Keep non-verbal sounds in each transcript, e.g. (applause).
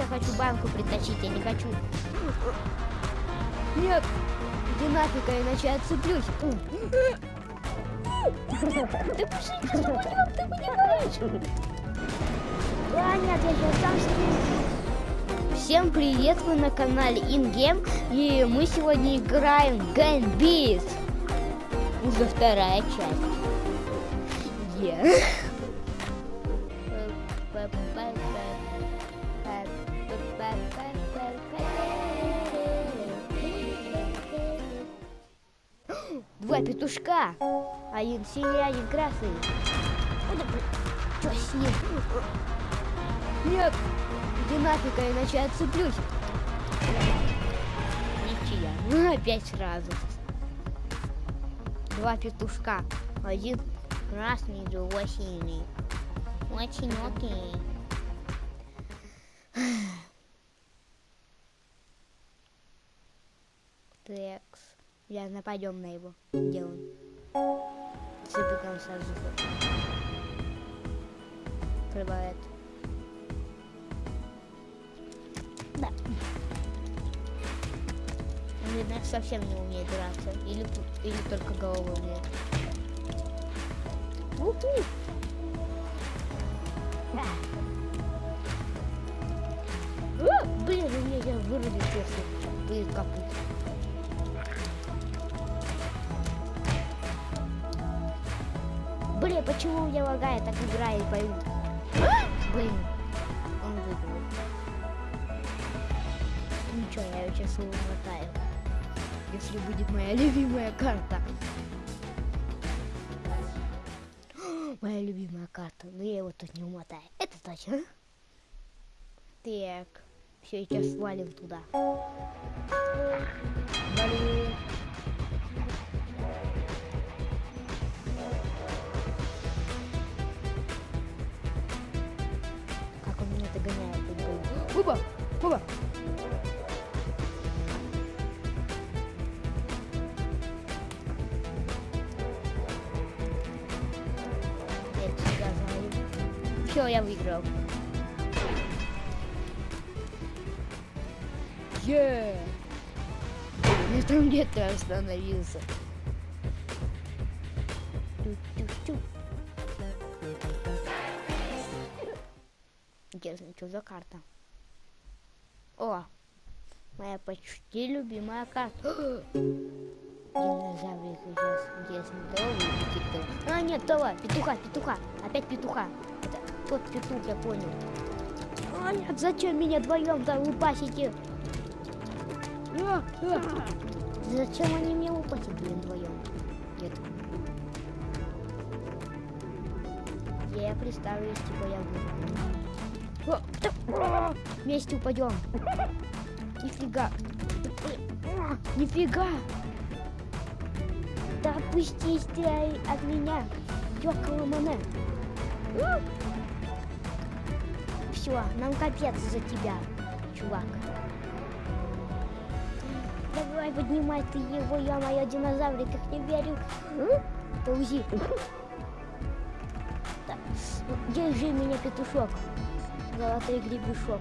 Ты я хочу банку притащить, я не хочу. Нет, иди нафиг, а иначе я отцеплюсь. Ты пошли, ты понимаешь? А, нет, я сейчас сам с Всем привет, вы на канале InGame, и мы сегодня играем в Ганбис. Уже вторая часть. Yeah. Два петушка. Один синий, один красный. Что с ним? Нет, иди нафиг, а иначе отцеплюсь. Ничья. Ну, опять сразу. Два петушка. Один красный, другой синий. Очень окей. Текс. Я нападем на его. Где он? Забегаем сразу. Открывает. Да. Он, видно, совсем не умеет драться. Или, или только головой умеет. Уху! Да. Блин, у меня вырубит, если будет капут. Блин, почему у меня лагает так играет, пойму. Блин, он выиграл. Ничего, я ее сейчас умотаю. Если будет моя любимая карта. (gasps) Моя любимая карта. Но я его тут не умотаю. Это точно. Так. Все, сейчас свалим туда. Блин. Оба! Оба! Все, я выиграл. Yeah. Я там где-то остановился. Тю-тю-тю. Интересно, что за карта? О, моя почти любимая карта. (gasps) Динозаврик сейчас интересно, того выпустит А, нет, того, петуха, петуха, опять петуха. Это тот петух, я понял. А, нет, зачем меня вдвоем там упасите? А. (laughs) Зачем они меня упасят, блин, вдвоем? Нет. Я представлюсь, типа я буду. Вместе упадем. Нифига. Нифига. Да отпустись ты от меня, ёкала мане. Все, нам капец за тебя, чувак. Давай, поднимай ты его, я моя динозаврик, как не верю. Так, держи меня, петушок. Золотой гребешок.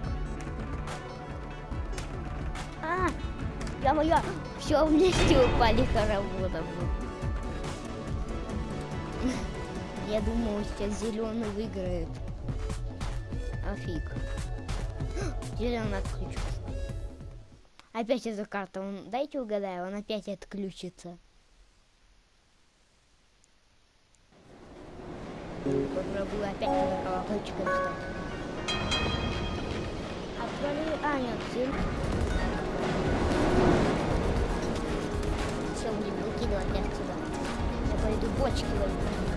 А, я моя, все вместе упали хороводом. Я думал, сейчас зеленый выиграет. А фиг. Зеленый отключился. Опять эта карта. Он, дайте угадаю, он опять отключится. Попробую опять на колокольчиком стать. А, нет, зелень. Все, будем выкидывать отсюда. Я пойду бочки возьму.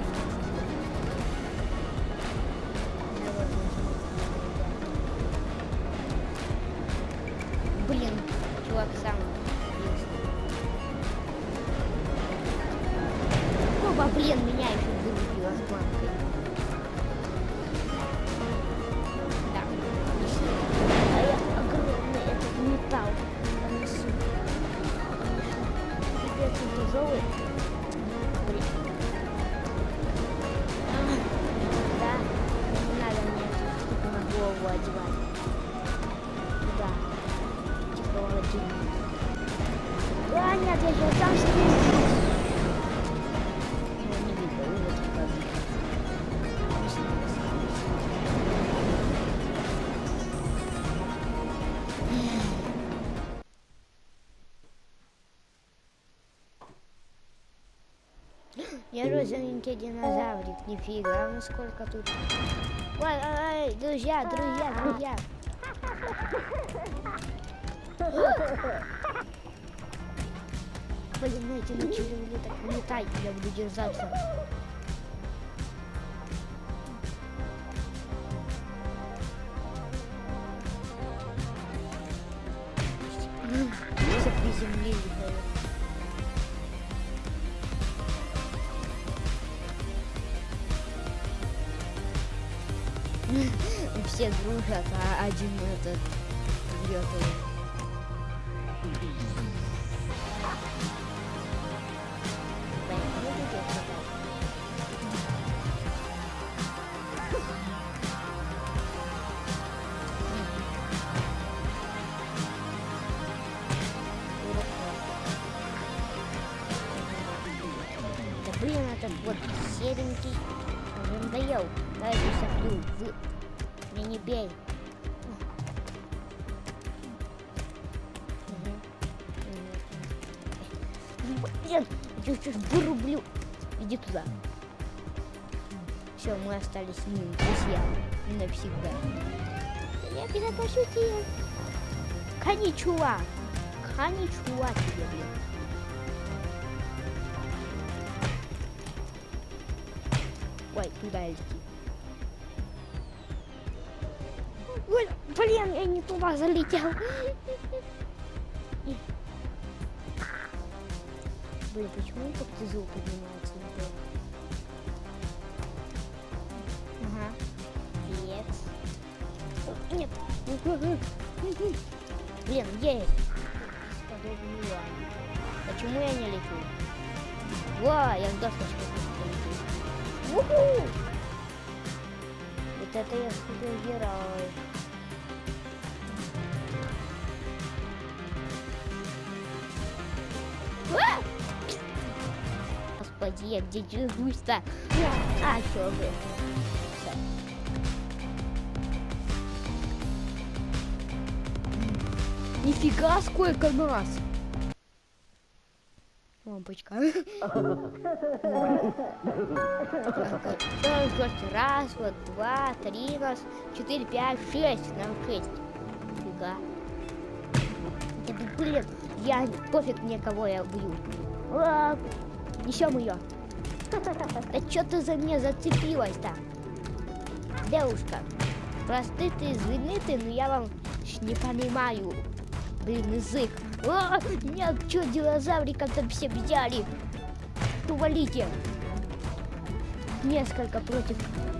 Пипец, Я розовенький динозаврик, нифига, ну сколько тут. Ой, ой, ой, друзья, друзья, друзья. Блин, ну эти начали мне так летать, я буду держаться. Все приземлили, блин. Все дружат, а один этот врет. Да блин, этот вот серенький уже надоел. Эту соплю. Вы... Меня не бей. Блин, я сейчас вырублю. Иди туда. Все, мы остались с ним друзья. Навсегда. Я тебя пошутил. Коничуа. Коничуа тебе, блин. Ой, туда лети. Ой, блин, я не туда залетел. Блин, почему как-то звук поднимается? Ага. Нет. Нет. Блин, есть. Подобно. Почему я не лечу? Во, я с досточкой полетел. Вот это я супергерой. Господи, я где держусь-то? А, чё вы? Нифига, сколько нас! Лампочка. Раз, вот, два, три нас, четыре, пять, шесть. Нам шесть. Фига. Да блин, я пофиг мне кого я убью. А, Несем ее. Да что ты за меня зацепилась-то? Девушка, просты ты, извини ты, но я вам не понимаю. Блин, язык. А, нет, что динозавриков-то все взяли? Увалите. Несколько против...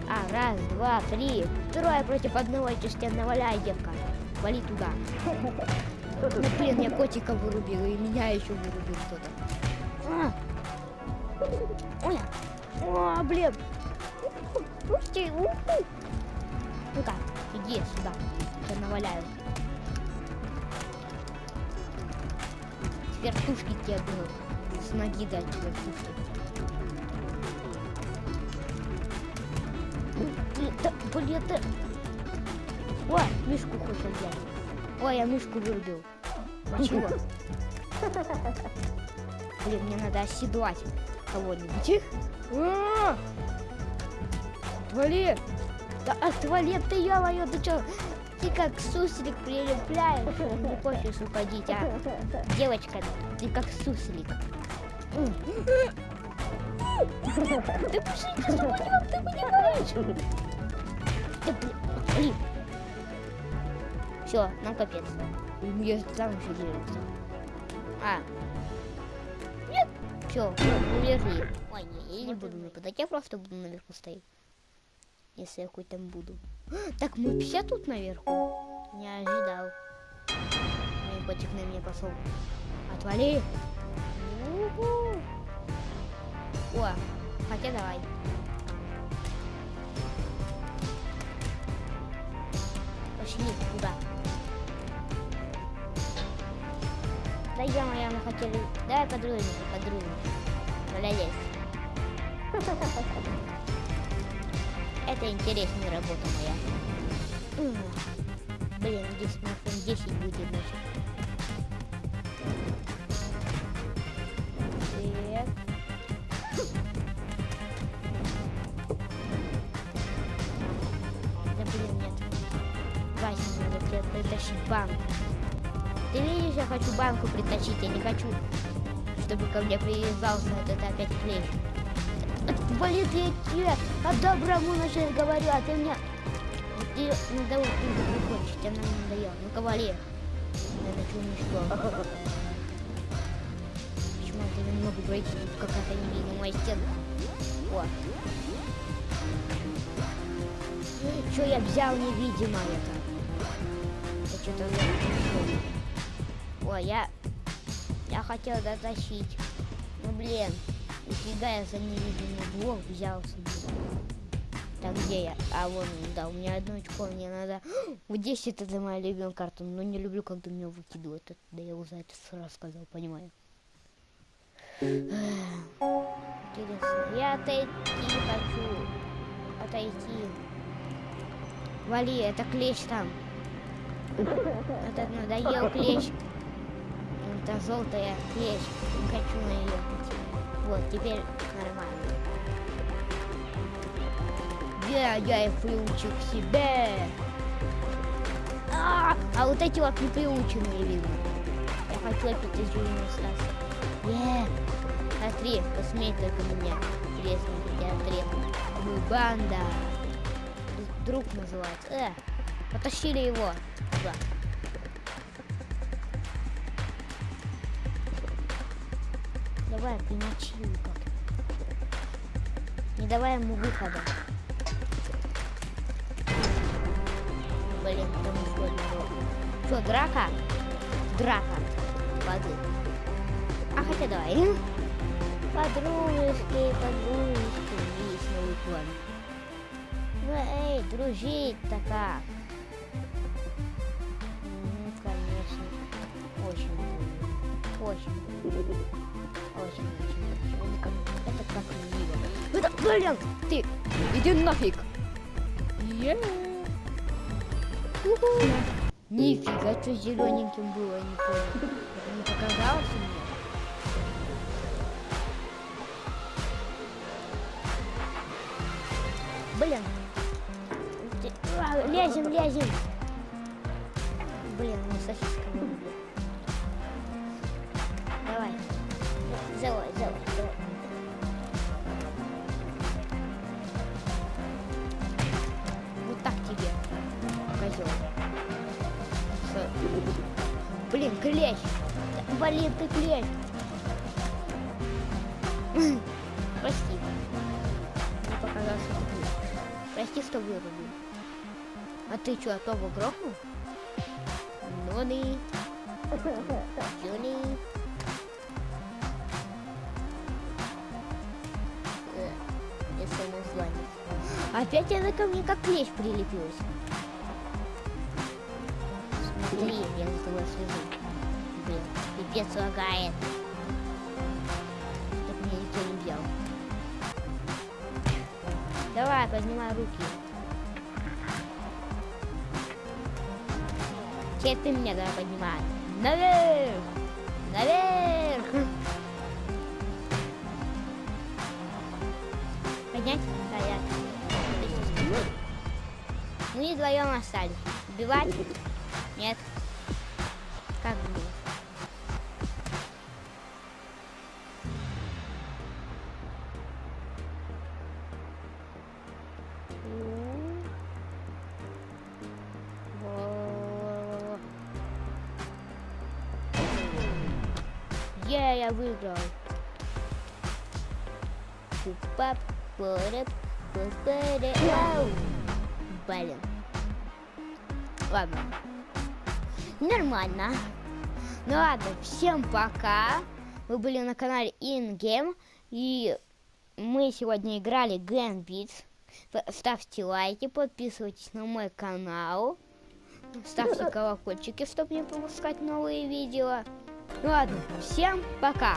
А, раз, два, три. Трое против одного. Тебя наваляй, девка. Вали туда. Ну, блин, я котика вырубила, и меня еще вырубил кто-то. А. Ой. О, блин. Ты, уху. Ну-ка, иди сюда. Я наваляю. Вертушки тебе был. С ноги дать вертушки. Да, блин, да. О, мишку хочет взять. Ой, я мишку вырубил. Чего? Блин, мне надо оседлать кого-нибудь. А! Отвали! Да отвали ты, ё-моё, ты чё? Ты как суслик прилепляешь. Не хочешь уходить, а? Девочка, ты как суслик. Ты пошли, ты понимаешь? Да блин, блин. Все, нам капец. Я там еще делается. А. Нет. Все, улежи. Ой, не, я не буду нападать, я просто буду наверху стоять. Если я хоть там буду. (gasps) Так, мы все тут наверху? Не ожидал. Мой котик на меня пошел. Отвали. У-ху. О, хотя давай. Пошли туда. Да ё-моё, мы хотели... Давай подружимся, подружимся. Молодец. Это интересная работа моя. Блин, здесь фон 10 будет значит. Да блин, нет. Вася, надо притащить банку. Ты видишь, я хочу банку притащить, я не хочу, чтобы ко мне привязался вот это опять клей. Блин, я тебе по-доброму сейчас говорю, а ты мне... Ты надо прикончить, она мне надоела. Ну, кавалер. Я хочу уничтожить. Почему я не могу пройти? Тут какая-то невидимая стена. О. Что я взял невидимо это? Я что-то Ой, я... Я хотел дотащить. Ну, блин. Нифига я за невидимый блок взялся. Так, где я? А, вон, да, у меня одно очко, мне надо... (gasps) Вот 10 это моя любимая карта, но не люблю, когда меня выкидывают. Это, да я уже это сразу сказал, понимаю. (sighs) Интересно. Я отойти хочу. Отойти. Вали, это клещ там. Этот надоел клещ. Это желтая клещ. Не хочу на нее. Вот, теперь нормально. Я, я и приучу к себе. А, а вот эти вот не приученные видно. Я хочу опять из жизни остаться. Е, смотри, посмей только меня. Интересно, я отрезал. Мы банда. Друг называется. Э, потащили его. Туда. Давай, примочи его как-то. Не давай ему выхода. Блин, там одного. Что, драка? Драка. Воды. А хотя давай. Подружки, подружки. Есть новый план. Ну эй, дружить-то как? Очень. Очень, очень, очень. Это как, мило. Это, блин, ты, иди нафиг. Уху. Нифига, что зелененьким было, не понял. Не показалось мне? Блин. Лезем, лезем. Клещ. Блин, ты клещ. Прости. Не показался тупым. Прости, что вырубил. А ты что, Тоба грохнул? Нони. Джуни. Э, СМС звонит. Опять она ко мне как клещ прилепилась. Смотри, я с тобой свяжу. Блин, пипец лагает. Чтоб меня никто не взял. Давай, поднимай руки. Теперь ты меня давай поднимай. Наверх! Наверх! Поднять? Да, я. Ну вдвоем остались. Убивать? Нет. Е, я выиграл. Блин. Ладно. Нормально. Ну ладно, всем пока. Вы были на канале InGame. И мы сегодня играли Gambit. Ставьте лайки, подписывайтесь на мой канал. Ставьте колокольчики, чтобы не пропускать новые видео. Ну ладно, всем пока.